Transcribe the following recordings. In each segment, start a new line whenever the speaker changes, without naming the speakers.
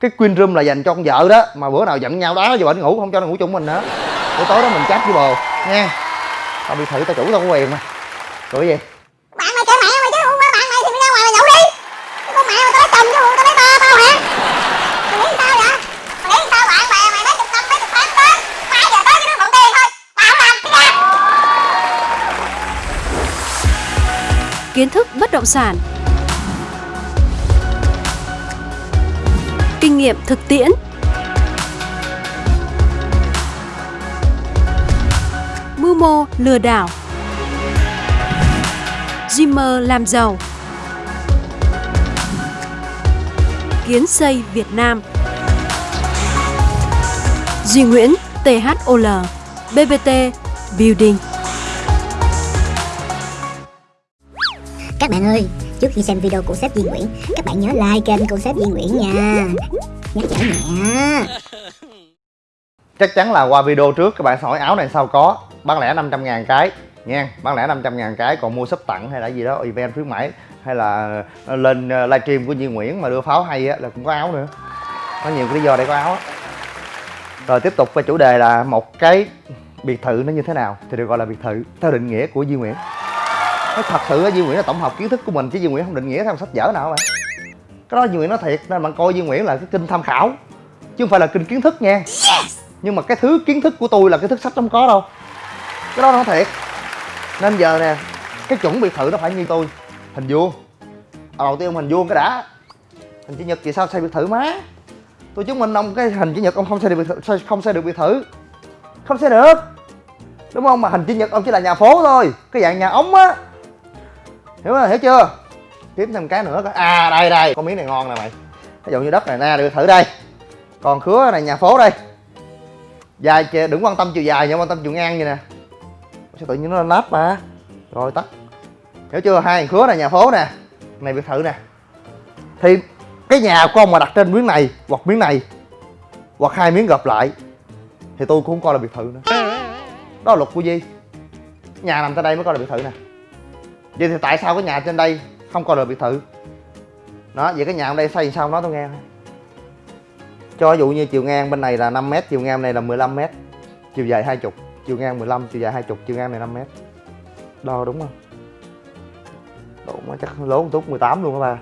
cái queen room là dành cho con vợ đó mà bữa nào giận nhau đá cho bệnh ngủ không cho nó ngủ chung mình nữa. Buổi tối đó mình chat với bồ. Nha tao bị thử tao chủ tao có quyền mà. Rồi cái gì?
Bạn mày kệ mẹ mày chứ không phải bạn mày thì mày ra ngoài mà nhậu đi. Chứ con mẹ mày tao lấy chồng chứ tao lấy ba tao hả? Mày nghĩ sao vậy? Mày nghĩ sao bạn bè mày mấy chục năm mấy chục tháng tới? Hai giờ tới cái đứa mượn tiền thôi. Tao không làm cái ra
kiến thức bất động sản nghiệm thực tiễn. Mưu mô lừa đảo. Dreamer làm giàu. Kiến xây Việt Nam. Duy Nguyễn THOL BBT Building.
Các bạn ơi, trước khi xem video của sếp Duy Nguyễn, các bạn nhớ like kênh của sếp Duy Nguyễn nha. Nhắc nhở nhẹ.
chắc chắn là qua video trước các bạn sẽ hỏi áo này sao có? Bán lẻ 500 ngàn cái nha bán lẻ 500 ngàn cái còn mua sắp tặng hay là gì đó event khuyến mãi hay là ờ, lên ờ, livestream của Duy Nguyễn mà đưa pháo hay á là cũng có áo nữa. Có nhiều cái lý do để có áo á. Rồi tiếp tục về chủ đề là một cái biệt thự nó như thế nào thì được gọi là biệt thự theo định nghĩa của Duy Nguyễn nó thật sự Duy Nguyễn là tổng hợp kiến thức của mình chứ Duy Nguyễn không định nghĩa theo sách vở nào mà. Cái đó Duy Nguyễn nói thiệt nên bạn coi Duy Nguyễn là cái kinh tham khảo chứ không phải là kinh kiến thức nha. Nhưng mà cái thứ kiến thức của tôi là cái thức sách không có đâu. Cái đó nó thiệt. Nên giờ nè cái chuẩn biệt thự nó phải như tôi. Hình vuông. À, đầu tiên ông hình vuông cái đã. Hình chữ nhật thì sao xây biệt thự má? Tôi chứng minh ông cái hình chữ nhật ông không xây được biệt thự không xây được biệt thự không xây được. Đúng không? Mà hình chữ nhật ông chỉ là nhà phố thôi. Cái dạng nhà ống á hiểu không? Hiểu chưa? Tiếp thêm cái nữa coi. à đây đây. Con miếng này ngon nè mày. Ví dụ như đất này nè được thử đây. Còn khứa này, nhà phố đây. Dài đừng quan tâm chiều dài nhưng quan tâm chiều ngang vậy nè. Sao tự nhiên nó nát mà rồi, tắt. Hiểu chưa? Hai khứa này, nhà phố nè. Này biệt thự nè. Thì cái nhà của ông mà đặt trên miếng này, hoặc miếng này, hoặc hai miếng gộp lại, thì tôi cũng không coi là biệt thự nữa. Đó là luật của Di. Nhà nằm tại đây mới coi là biệt thự nè vậy thì tại sao cái nhà trên đây không còn là biệt thự? Đó vậy cái nhà ở đây xây sao nó tôi nghe. Cho ví dụ như chiều ngang bên này là 5 m chiều ngang này là 15 m chiều dài 20 chiều ngang 15 chiều dài 20 chiều ngang này 5 m đo đúng không? Đúng rồi, chắc lố một chút 18 luôn các ba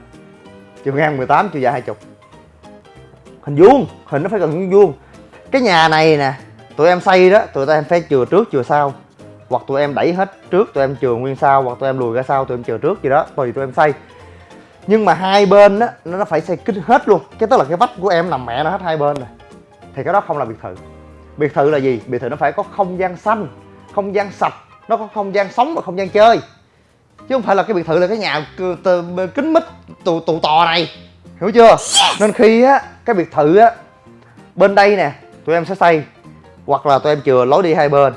chiều ngang 18 chiều dài 20 hình vuông hình nó phải gần vuông. Cái nhà này nè tụi em xây đó tụi em phải chừa trước chừa sau hoặc tụi em đẩy hết trước tụi em chừa nguyên sau, hoặc tụi em lùi ra sau tụi em chừa trước gì đó tùy tụi em xây. Nhưng mà hai bên á, nó phải xây kín hết luôn. Cái tức là cái vách của em nằm mẹ nó hết hai bên này thì cái đó không là biệt thự. Biệt thự là gì? Biệt thự nó phải có không gian xanh, không gian sạch. Nó có không gian sống và không gian chơi. Chứ không phải là cái biệt thự là cái nhà kính mít, tù tù tò này. Hiểu chưa? Nên khi á, cái biệt thự á, bên đây nè, tụi em sẽ xây, hoặc là tụi em chừa lối đi hai bên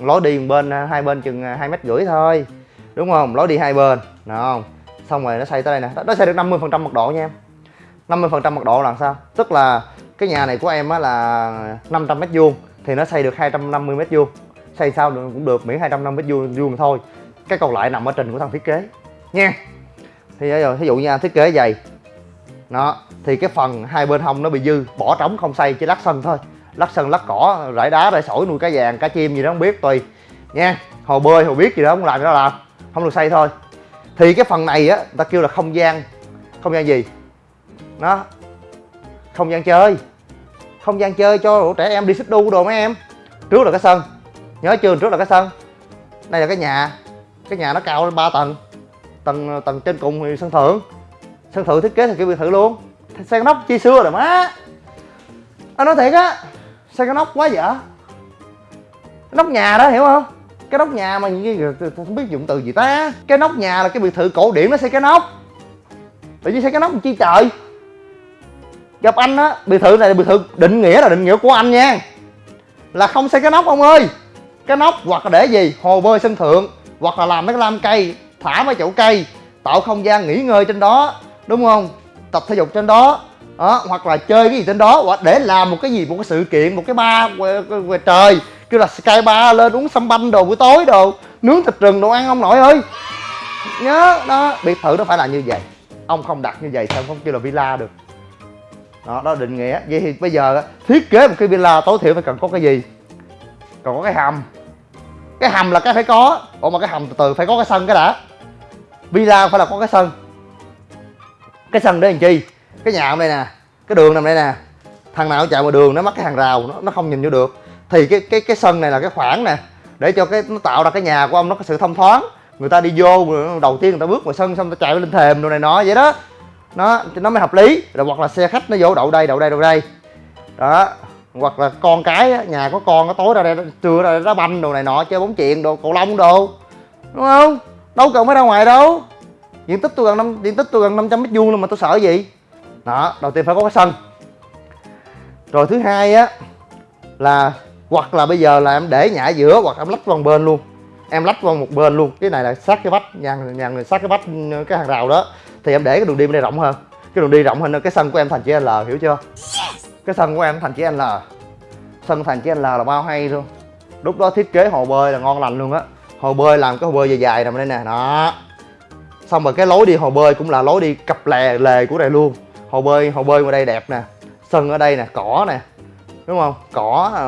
lối đi một bên à, hai bên chừng à, hai mét rưỡi thôi. Đúng không? Lối đi hai bên đúng không? Xong rồi nó xây tới đây nè. Nó- xây được 50 phần trăm mật độ nha em. 50 phần trăm mật độ là sao? Tức là cái nhà này của em á là 500 mét vuông, thì nó xây được 250 mét vuông. Xây sao được, cũng được miễn 250 mét vuông vuông thôi. Cái còn lại nằm ở trình của thằng thiết kế, nha. Thì bây giờ ví dụ như thiết kế dày nó, thì cái phần hai bên hông nó bị dư, bỏ trống không xây, chỉ lát sân thôi lát sân lát cỏ, rải đá, rải sỏi, nuôi cá vàng, cá chim gì đó, không biết, tùy. Nha, hồ bơi, hồ biết gì đó không làm gì đó làm. Không được xây thôi. Thì cái phần này á ta kêu là không gian. Không gian gì? Nó, không gian chơi. Không gian chơi cho trẻ em đi xích đu đồ mấy em. Trước là cái sân. Nhớ chưa? Trước là cái sân. Đây là cái nhà. Cái nhà nó cao lên ba tầng. Tầng tầng trên cùng thì sân thượng. Sân thượng thiết kế thì kiểu biệt thự luôn. Xây nóc, chi xưa rồi má. Anh nói thiệt á xây cái nóc quá dở cái nóc nhà đó, hiểu không? Cái nóc nhà mà như không biết dụng từ gì ta. Cái nóc nhà là cái biệt thự cổ điển nó xây cái nóc? Tự nhiên xây cái nóc chi trời? Gặp anh á, biệt thự này là biệt thự định nghĩa là định nghĩa của anh nha. Là không xây cái nóc, ông ơi. Cái nóc hoặc là để gì? Hồ bơi sân thượng, hoặc là làm mấy cái lam cây, thả mấy chậu cây, tạo không gian nghỉ ngơi trên đó, đúng không? Tập thể dục trên đó đó, hoặc là chơi cái gì trên đó hoặc để làm một cái gì một cái sự kiện một cái bar ngoài, trời. Kêu là sky bar lên uống sâm banh đồ buổi tối đồ nướng thịt rừng đồ ăn ông nội ơi. Nhớ đó biệt thự nó phải là như vậy. Ông không đặt như vậy sao không kêu là villa được. Đó đó định nghĩa. Vậy thì bây giờ thiết kế một cái villa tối thiểu phải cần có cái gì? Còn có cái hầm. Cái hầm là cái phải có. Ủa mà cái hầm từ từ phải có cái sân cái đã. Villa phải là có cái sân. Cái sân để làm chi? Cái nhà ở đây nè cái đường nằm đây nè. Thằng nào chạy vào đường nó mắc cái hàng rào nó, nó không nhìn vô được. Thì cái cái cái sân này là cái khoảng nè để cho cái nó tạo ra cái nhà của ông nó có sự thông thoáng. Người ta đi vô đầu tiên người ta bước vào sân xong người ta chạy lên thềm đồ này nọ vậy đó. Nó thì nó mới hợp lý. Rồi hoặc là xe khách nó vô đậu đây đậu đây đậu đây. Đó hoặc là con cái nhà có con nó tối ra đây trưa ra đây đá banh đồ này nọ chơi bóng chuyền đồ cầu lông đồ. Đúng không? Đâu cần phải ra ngoài đâu. Diện tích tôi gần năm diện tích tôi gần 500 mét vuông mà tôi sợ gì? Đó đầu tiên phải có cái sân rồi thứ hai á là hoặc là bây giờ là em để nhả giữa hoặc em lách qua một bên luôn. Em lách qua một bên luôn. Cái này là sát cái vách nhà nhà người sát cái vách ừ, cái hàng rào đó. Thì em để cái đường đi bên đây rộng hơn. Cái đường đi rộng hơn cái sân của em thành chữ L hiểu chưa? Cái sân của em thành chữ L. Sân thành chữ L là bao hay luôn. Lúc đó thiết kế hồ bơi là ngon lành luôn á. Hồ bơi làm cái hồ bơi dài dài nằm đây nè. Đó. Xong rồi cái lối đi hồ bơi cũng là lối đi cặp lè lề của đây luôn hồ bơi hồ bơi ngoài đây đẹp nè. Sân ở đây nè, cỏ nè. Đúng không? Cỏ à,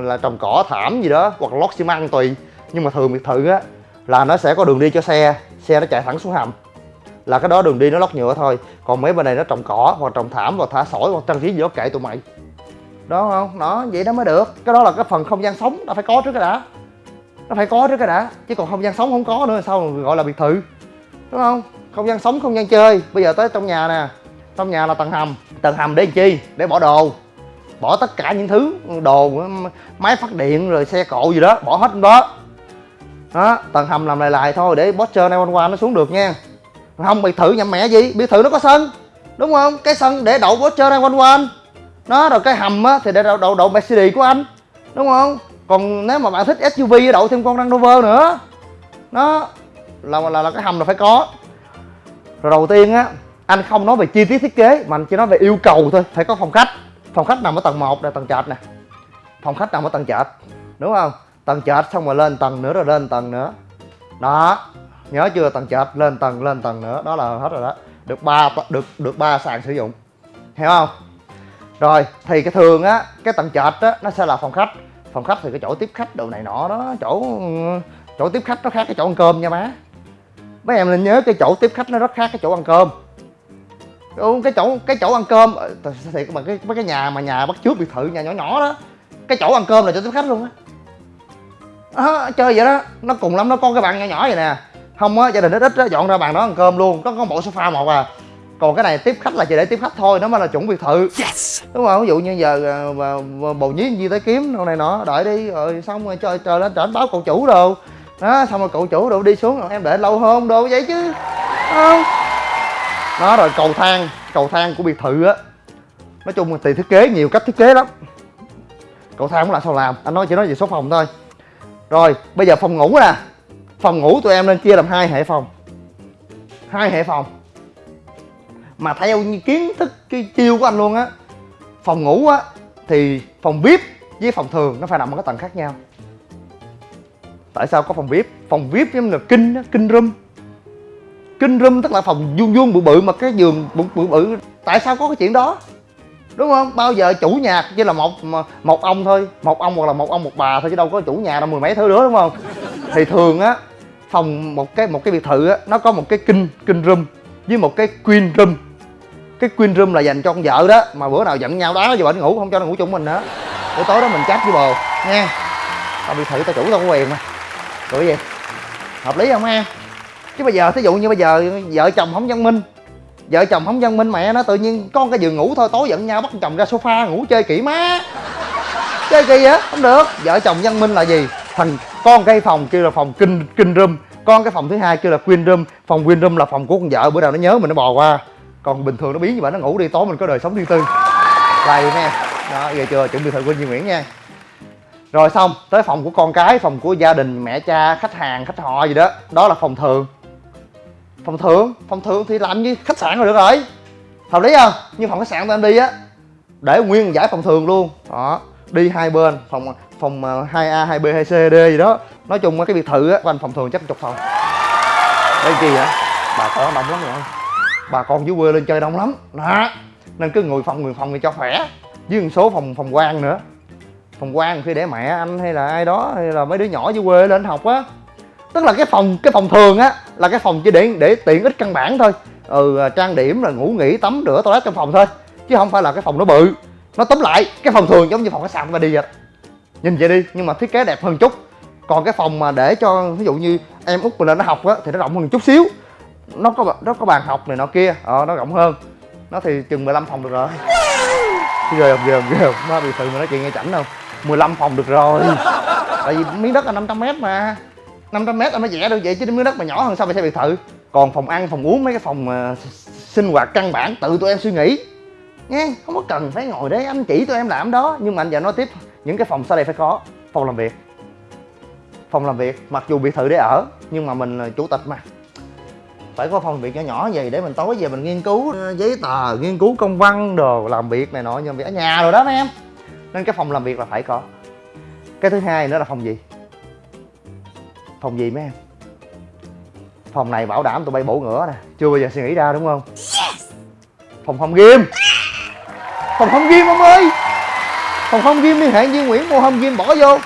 là trồng cỏ thảm gì đó, hoặc lót xi măng tùy. Nhưng mà thường biệt thự á, là nó sẽ có đường đi cho xe. Xe nó chạy thẳng xuống hầm. Là cái đó đường đi nó lót nhựa thôi. Còn mấy bên này nó trồng cỏ, hoặc trồng thảm, hoặc thả sỏi, hoặc trang trí gì đó kệ tụi mày. Đó không? Nó vậy nó mới được. Cái đó là cái phần không gian sống nó phải có trước cái đã. Nó phải có trước cái đã. Chứ còn không gian sống không có nữa, sao gọi là biệt thự? Đúng không? Không gian sống, không gian chơi. Bây giờ tới trong nhà nè trong nhà là tầng hầm. Tầng hầm để làm chi? Để bỏ đồ. Bỏ tất cả những thứ đồ máy phát điện rồi xe cộ gì đó bỏ hết đó. Đó tầng hầm làm lại lại thôi để Porsche 911 nó xuống được nha. Không biệt thự nhầm mẹ gì? Biệt thự nó có sân. Đúng không? Cái sân để đậu Porsche 911 nó rồi cái hầm á thì để đậu đậu, đậu Mercedes của anh. Đúng không? Còn nếu mà bạn thích SUV đậu thêm con Range Rover nữa. Nó là là, là cái hầm là phải có. Rồi đầu tiên á anh không nói về chi tiết thiết kế, mà anh chỉ nói về yêu cầu thôi. Phải có phòng khách. Phòng khách nằm ở tầng 1 là tầng trệt nè. Phòng khách nằm ở tầng trệt, đúng không? Tầng trệt xong rồi lên tầng nữa rồi lên tầng nữa. Đó, nhớ chưa? Tầng trệt, lên tầng lên tầng nữa. Đó là hết rồi đó. Được ba, được được ba sàn sử dụng. Hiểu không? Rồi, thì cái thường á, cái tầng trệt á, nó sẽ là phòng khách. Phòng khách thì cái chỗ tiếp khách đồ này nọ đó, chỗ chỗ tiếp khách nó khác cái chỗ ăn cơm nha má. Mấy em nên nhớ cái chỗ tiếp khách nó rất khác cái chỗ ăn cơm. Ừ, cái chỗ cái chỗ ăn cơm ờ, thiệt mà cái mấy cái nhà mà nhà bắt trước biệt thự nhà nhỏ nhỏ đó cái chỗ ăn cơm là cho tiếp khách luôn á. À, chơi vậy đó nó cùng lắm nó có cái bàn nhỏ nhỏ vậy nè. Không á gia đình ít ít á dọn ra bàn đó ăn cơm luôn có có bộ sofa một à. Còn cái này tiếp khách là chỉ để tiếp khách thôi nó mới là chuẩn biệt thự. Yes. đúng không ví dụ như giờ ờ, mà, mà bầu nhí gì tới kiếm đâu này nọ đợi đi rồi xong rồi trời trời lên trển báo cậu chủ đồ. Đó xong rồi cậu chủ đồ đi xuống rồi em để lâu hơn đồ vậy chứ. Không đó, rồi cầu thang cầu thang của biệt thự á. Nói chung là tùy thiết kế nhiều cách thiết kế lắm. Cầu thang cũng là sao làm, anh nói chỉ nói về số phòng thôi. Rồi, bây giờ phòng ngủ nè. Phòng ngủ tụi em nên chia làm hai hệ phòng. Hai hệ phòng. Mà theo như kiến thức cái chiêu của anh luôn á, phòng ngủ á, thì phòng vip với phòng thường nó phải nằm ở cái tầng khác nhau. Tại sao có phòng vip phòng vip giống như là kinh kinh room kinh room tức là phòng vuông vuông bự bự mà cái giường bự bự bự, tại sao có cái chuyện đó? Đúng không? Bao giờ chủ nhà, chỉ là một một ông thôi, một ông hoặc là một ông một bà thôi chứ đâu có chủ nhà đâu, mười mấy thứ nữa, đúng không? Thì thường á, phòng một cái một cái biệt thự á, nó có một cái kinh kinh room với một cái queen room cái queen room là dành cho con vợ đó, mà bữa nào giận nhau đó cho bệnh ngủ, không cho nó ngủ chung mình nữa. Buổi tối đó mình chát với bồ, nha, tao biệt thự tao chủ tao có quyền mà. Rồi gì hợp lý không em chứ bây giờ, thí dụ như bây giờ vợ chồng không văn minh, vợ chồng không văn minh mẹ nó tự nhiên con cái giường ngủ thôi, tối giận nhau bắt chồng ra sofa ngủ chơi kỹ má. Chơi kỳ vậy? Không được. Vợ chồng văn minh là gì? Thằng, con cái phòng kêu là phòng kinh kinh room, con cái phòng thứ hai kêu là queen room, phòng queen room là phòng của con vợ, bữa nào nó nhớ mình nó bò qua. Còn bình thường nó biến như vậy, nó ngủ đi, tối mình có đời sống riêng tư. Lầy nè. Đó, giờ chưa, chuẩn bị thời quân Duy Nguyễn nha. Rồi xong, tới phòng của con cái, phòng của gia đình, mẹ, cha, khách hàng, khách họ gì đó đó là phòng thường phòng thường phòng thường thì làm như khách sạn rồi được rồi. Hợp lý à? không như phòng khách sạn tụi em đi á để nguyên giải phòng thường luôn. Đó đi hai bên phòng phòng 2A, 2B, 2C, D gì đó. Nói chung cái biệt thự á của anh phòng thường chắc chục phòng. Đây kỳ hả bà con đông lắm rồi. Bà con dưới quê lên chơi đông lắm. Đó nên cứ ngồi phòng người phòng thì cho khỏe. Với một số phòng phòng quan nữa. Phòng quan khi để mẹ anh hay là ai đó hay là mấy đứa nhỏ dưới quê lên học á. Tức là cái phòng cái phòng thường á là cái phòng chỉ để để tiện ích căn bản thôi. Ừ à, trang điểm là ngủ nghỉ, tắm rửa, toilet trong phòng thôi, chứ không phải là cái phòng nó bự. Nó tóm lại, cái phòng thường giống như phòng khách sạn mà đi vậy. Nhìn vậy đi, nhưng mà thiết kế đẹp hơn chút. Còn cái phòng mà để cho, ví dụ như em út mình lên nó học á, thì nó rộng hơn chút xíu. Nó có nó có bàn học này nọ kia ờ nó rộng hơn. Nó thì chừng 15 phòng được rồi. Ghê không ghê không ghê không. Nó bị sự mà nói chuyện nghe chảnh không? 15 phòng được rồi. Tại vì miếng đất là 500 mét mà. 500 mét anh mới vẽ được vậy chứ miếng đất mà nhỏ hơn sao phải xây biệt thự. Còn phòng ăn, phòng uống, mấy cái phòng mà sinh hoạt căn bản, tự tụi em suy nghĩ. Nghe, không có cần phải ngồi đấy, anh chỉ tụi em làm đó. Nhưng mà anh giờ nói tiếp, những cái phòng sau đây phải có, phòng làm việc. Phòng làm việc, mặc dù biệt thự để ở, nhưng mà mình là chủ tịch mà. Phải có phòng làm việc nhỏ nhỏ gì để mình tối về mình nghiên cứu ờ, giấy tờ, nghiên cứu công văn đồ, làm việc này nọ, nhưng việc ở nhà rồi đó mấy em. Nên cái phòng làm việc là phải có. Cái thứ hai nữa là phòng gì? Phòng gì mấy em? Phòng này bảo đảm tụi bay bổ ngửa nè. Chưa bao giờ suy nghĩ ra đúng không? Phòng home game phòng home game ông ơi! Phòng home game liên hệ với nguyễn mua home game bỏ vô.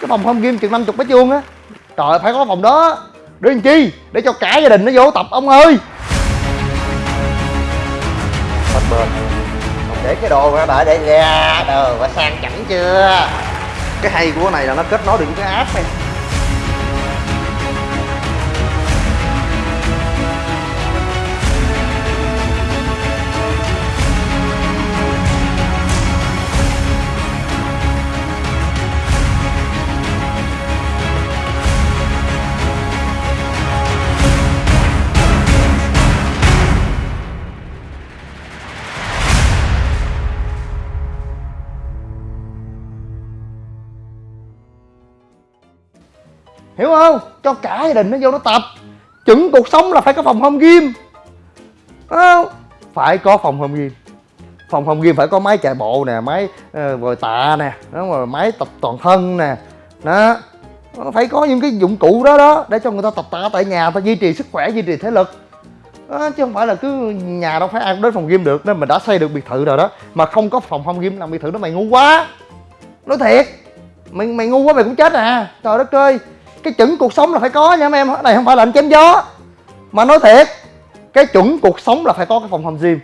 Cái phòng home game chừng năm chục mét vuông á. Trời ơi, phải có phòng đó. Để làm chi? Để cho cả gia đình nó vô tập ông ơi. Bên còn để cái đồ ra đợi để ra đồ và sang chảnh chưa? Cái hay của cái này là nó kết nối được với cái app này hiểu không? Cho cả gia đình nó vô nó tập. Chuẩn cuộc sống là phải có phòng home gym. Không? Phải có phòng home gym. Phòng home gym phải có máy chạy bộ nè máy uh, tạ nè đúng rồi máy tập toàn thân nè. Đó. Phải có những cái dụng cụ đó đó để cho người ta tập tạ tại nhà ta duy trì sức khỏe duy trì thể lực. Đó, chứ không phải là cứ nhà đâu phải ăn đến phòng gym được nên mình đã xây được biệt thự rồi đó mà không có phòng home gym làm biệt thự đó mày ngu quá. Nói thiệt mày mày ngu quá mày cũng chết à. Trời đất ơi cái chuẩn cuộc sống là phải có nha mấy em. Này không phải là anh chém gió mà nói thiệt cái chuẩn cuộc sống là phải có cái phòng hầm gym.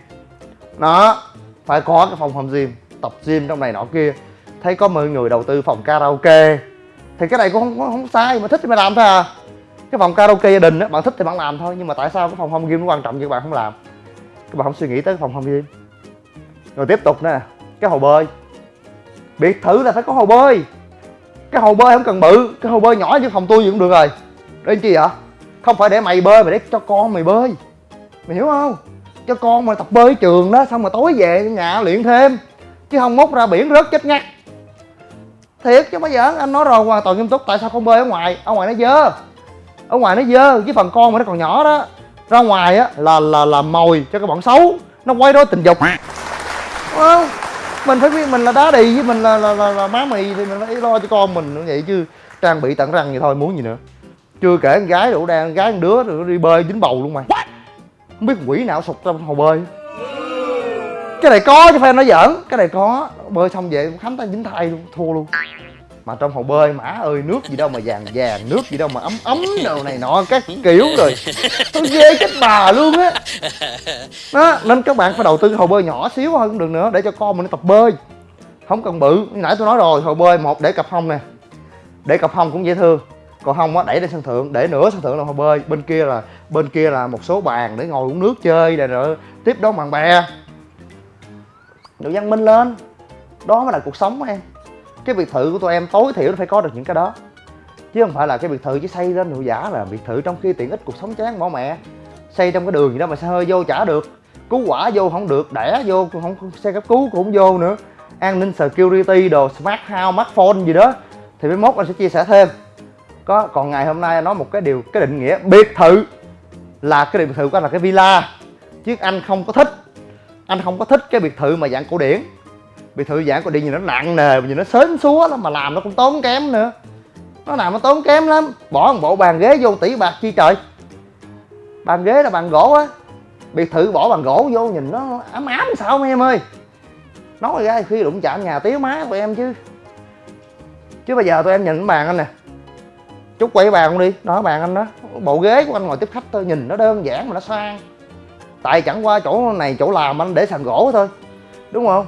Đó phải có cái phòng hầm gym tập gym trong này nọ kia. Thấy có mọi người đầu tư phòng karaoke. Thì cái này cũng không, không sai mà thích thì mày làm thôi à. Cái phòng karaoke gia đình á bạn thích thì bạn làm thôi nhưng mà tại sao cái phòng home gym nó quan trọng vậy bạn không làm? Các bạn không suy nghĩ tới cái phòng home gym. Rồi tiếp tục nè cái hồ bơi. Biệt thự là phải có hồ bơi cái hồ bơi không cần bự, cái hồ bơi nhỏ như phòng tôi gì cũng được rồi. Để chi vậy? Không phải để mày bơi mà để cho con mày bơi. Mày hiểu không? Cho con mày tập bơi trường đó, xong rồi tối về nhà luyện thêm. Chứ không mốt ra biển rớt chết ngắt. Thiệt chứ bây giờ anh nói rồi, hoàn toàn nghiêm túc. Tại sao không bơi ở ngoài? Ở ngoài nó dơ. Ở ngoài nó dơ với phần con mà nó còn nhỏ đó. Ra ngoài á, là là là mồi cho cái bọn xấu. Nó quay đó tình dục. Đúng không? Mình phải biết mình là đá đì với mình là là, là, là má mì thì mình phải lo cho con mình như vậy chứ. Trang bị tận răng vậy thôi muốn gì nữa. Chưa kể con gái đủ đang gái con đứa rồi đi bơi dính bầu luôn mày. Không biết quỷ nào sụt trong hồ bơi. Cái này có chứ phải nói giỡn. Cái này có. Bơi xong về khám tay dính thai luôn thua luôn mà trong hồ bơi, mã ơi, nước gì đâu mà vàng vàng, nước gì đâu mà ấm ấm đâu này nọ, các kiểu rồi. Tôi ghê chết bà luôn á. Đó, nên các bạn phải đầu tư hồ bơi nhỏ xíu hơn cũng được nữa, để cho con mình nó tập bơi. Không cần bự nãy tôi nói rồi, hồ bơi một để cặp hông nè. Để cặp hông cũng dễ thương. Còn không á, đẩy lên sân thượng, để nửa sân thượng là hồ bơi. Bên kia là, bên kia là một số bàn để ngồi uống nước chơi này rồi tiếp đón bạn bè. Được văn minh lên. Đó mới là cuộc sống em cái biệt thự của tụi em tối thiểu nó phải có được những cái đó. Chứ không phải là cái biệt thự chỉ xây lên hiệu giả là biệt thự trong khi tiện ích cuộc sống chán bỏ mẹ. Xây trong cái đường gì đó mà xe hơi vô chả được, cứu quả vô không được, đẻ vô không, xe cấp cứu cũng không vô nữa. An ninh security đồ, smart house, smartphone gì đó, thì mấy mốt anh sẽ chia sẻ thêm. Có, còn ngày hôm nay nói một cái điều, cái định nghĩa, biệt thự là cái biệt thự của anh là cái villa. Chứ anh không có thích, anh không có thích cái biệt thự mà dạng cổ điển biệt thự giãn còn đi nhìn nó nặng nề, nhìn nó sến súa lắm mà làm nó cũng tốn kém nữa. Nó làm nó tốn kém lắm. Bỏ một bộ bàn ghế vô tỷ bạc chi trời. Bàn ghế là bàn gỗ á. Biệt thự bỏ bàn gỗ vô nhìn nó ấm ám sao mấy em ơi. Nói ra khi đụng chạm nhà tía má tụi em chứ. Chứ bây giờ tụi em nhìn cái bàn anh nè. Chút quay bàn không đi, đó, bàn anh đó. Bộ ghế của anh ngồi tiếp khách tôi nhìn nó đơn giản mà nó sang. Tại chẳng qua chỗ này chỗ làm anh để sàn gỗ thôi, đúng không?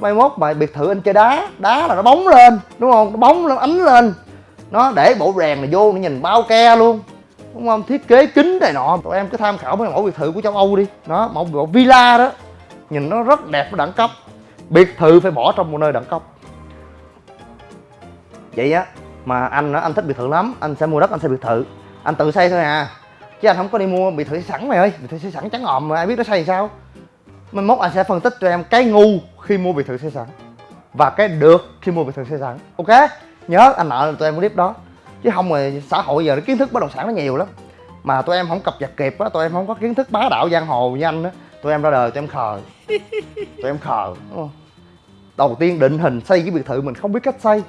Mai mốt mà biệt thự anh chơi đá. Đá là nó bóng lên, đúng không? Nó bóng nó ánh lên. Nó để bộ rèn này vô, nó nhìn bao ke luôn. Đúng không? Thiết kế kính này nọ. Tụi em cứ tham khảo mấy mẫu biệt thự của châu âu đi. Nó, mẫu bộ villa đó. Nhìn nó rất đẹp, nó đẳng cấp. Biệt thự phải bỏ trong một nơi đẳng cấp. Vậy á, mà anh anh thích biệt thự lắm. Anh sẽ mua đất, anh xây biệt thự. Anh tự xây thôi à. Chứ anh không có đi mua biệt thự sẵn, mày ơi. Biệt thự xây sẵn trắng ngòm mà ai biết nó xây sao? Mai mốt anh sẽ phân tích cho em cái ngu khi mua biệt thự xây sẵn và cái được khi mua biệt thự xây sẵn. Ok? Nhớ anh nợ tụi em clip đó. Chứ không rồi xã hội giờ kiến thức bất động sản nó nhiều lắm. Mà tụi em không cập nhật kịp á tụi em không có kiến thức bá đạo giang hồ như anh á tụi em ra đời tụi em khờ. Tụi em khờ đầu tiên định hình xây cái biệt thự mình không biết cách xây.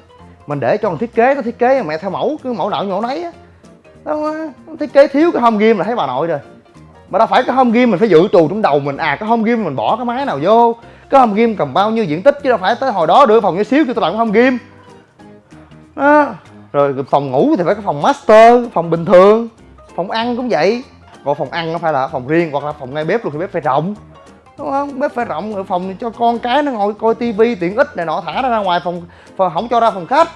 Mình để cho thằng thiết kế nó thiết kế mẹ theo mẫu cứ mẫu nào nhổ nấy á. Thiết kế thiếu cái home game là thấy bà nội rồi mà đâu phải cái home game mình phải dự trù trong đầu mình. À cái home game mình bỏ cái máy nào vô? Cái home game cầm bao nhiêu diện tích chứ đâu phải tới hồi đó đưa phòng nhỏ xíu cho tôi làm cái home game đó rồi phòng ngủ thì phải có phòng master phòng bình thường phòng ăn cũng vậy. Còn phòng ăn nó phải là phòng riêng hoặc là phòng ngay bếp luôn thì bếp phải rộng. Đúng không? Bếp phải rộng rồi phòng cho con cái nó ngồi coi tivi tiện ích này nọ thả nó ra ngoài phòng, phòng không cho ra phòng khách.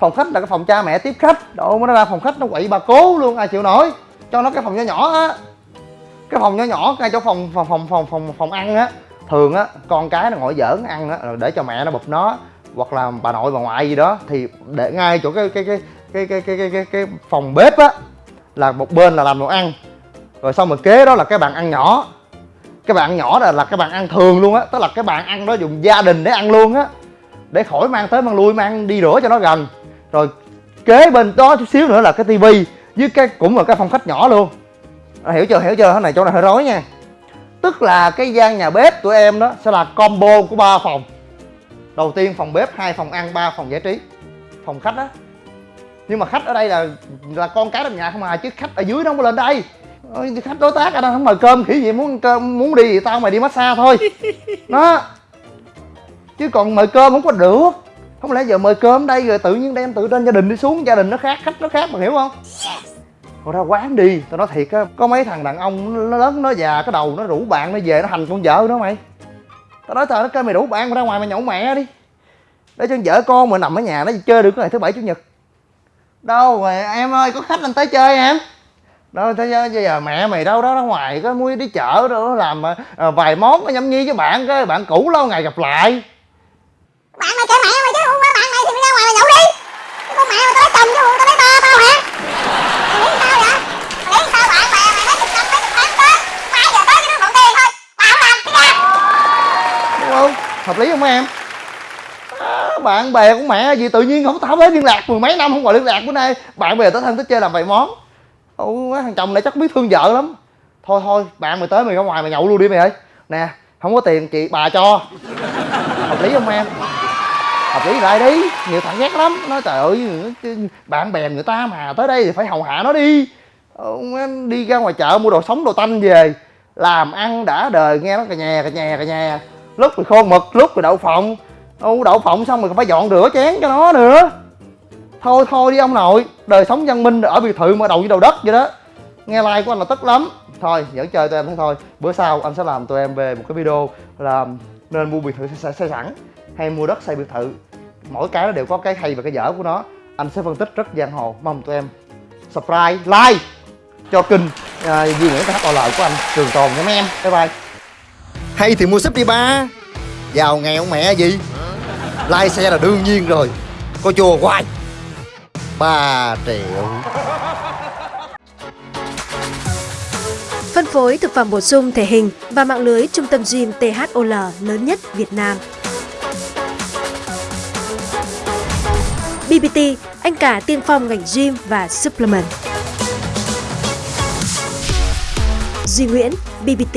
Phòng khách là cái phòng cha mẹ tiếp khách. Đồ nó ra phòng khách nó quậy bà cố luôn ai chịu nổi. Cho nó cái phòng nhỏ nhỏ á cái phòng nhỏ nhỏ ngay chỗ phòng phòng phòng phòng phòng phòng ăn á. Thường á con cái nó ngồi giỡn ăn á rồi để cho mẹ nó bụp nó hoặc là bà nội bà ngoại gì đó thì để ngay chỗ cái cái cái cái cái cái cái, cái, cái phòng bếp á là một bên là làm đồ ăn. Rồi xong rồi kế đó là cái bàn ăn nhỏ. Cái bàn nhỏ là là cái bàn ăn thường luôn á tức là cái bàn ăn đó dùng gia đình để ăn luôn á. Để khỏi mang tới mang lui mang đi rửa cho nó gần. Rồi kế bên đó chút xíu nữa là cái tivi với cái cũng là cái phòng khách nhỏ luôn à, hiểu chưa hiểu chưa? Cái này chỗ này hơi rối nha. Tức là cái gian nhà bếp tụi em đó sẽ là combo của ba phòng. Đầu tiên phòng bếp hai phòng ăn ba phòng giải trí. Phòng khách á. Nhưng mà khách ở đây là là con cái trong nhà không à chứ khách ở dưới nó không có lên đây. Khách đối tác ở đây không mời cơm khỉ gì muốn cơm muốn đi thì tao mày đi massage thôi. Đó. Chứ còn mời cơm không có được. Không lẽ giờ mời cơm đây rồi tự nhiên đem tự trên gia đình đi xuống gia đình nó khác khách nó khác mà hiểu không Thôi ra quán đi. Tao nói thiệt á có mấy thằng đàn ông nó lớn nó già cái đầu nó rủ bạn nó về nó hành con vợ nó mày. Tao nói tao nó kêu mày rủ bạn mày ra ngoài mày nhậu mẹ đi. Để cho vợ con mà nằm ở nhà nó chơi được cái ngày thứ bảy chủ nhật. Đâu mày em ơi có khách anh tới chơi em? Đó thế giờ, giờ mẹ mày đâu đó ra ngoài có mua đi chợ đó làm à, vài món có nhâm nhi với bạn cái bạn cũ lâu ngày gặp lại.
Bạn mày kệ mẹ mày chứ không qua bạn mày thì mày ra ngoài mày nhậu đi. Chứ con mẹ mày tao lấy chồng chứ tao lấy ba tao hả mày nghĩ sao vậy mày nghĩ sao bạn bè mày mấy chục năm mấy chục tháng tới ba giờ tới cái nước mượn tiền thôi tao không làm cái ra
đúng không hợp lý không em? À, bạn bè của mẹ gì tự nhiên không tao hết liên lạc mười mấy năm không gọi liên lạc bữa nay. Bạn bè tới thân tới chơi làm vài món. Ủa, thằng chồng này chắc biết thương vợ lắm. Thôi thôi bạn mày tới mày ra ngoài mày nhậu luôn đi mày ơi. Nè không có tiền chị bà cho. Hợp lý không em? Hợp lý lại đi. Nhiều thằng ghét lắm. Nói trời ơi bạn bè người ta mà tới đây thì phải hầu hạ nó đi. Ông đi ra ngoài chợ mua đồ sống đồ tanh về. Làm ăn đã đời nghe nó cà nhà cà nhà cà nhà lúc thì khô mực lúc thì đậu phộng. U đậu phộng xong rồi còn phải dọn rửa chén cho nó nữa. Thôi thôi đi ông nội. Đời sống văn minh ở biệt thự mà đầu với đầu đất vậy đó. Nghe like của anh là tức lắm. Thôi dẫn chơi tụi em thế thôi. Bữa sau anh sẽ làm tụi em về một cái video là nên mua biệt thự xây, xây sẵn hay mua đất xây biệt thự. Mỗi cái nó đều có cái hay và cái dở của nó. Anh sẽ phân tích rất giang hồ. Mong tụi em subscribe like cho kênh uh, Duy Nguyễn THOL của anh Trường Tồn nha mấy em. Bye bye hay thì mua súp đi ba giàu nghèo mẹ gì like xe là đương nhiên rồi có chùa hoài 3 triệu
Phân phối thực phẩm bổ sung thể hình và mạng lưới trung tâm gym THOL lớn nhất Việt Nam. BBT, anh cả tiên phong ngành gym và supplement. Duy Nguyễn, BBT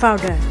Founder.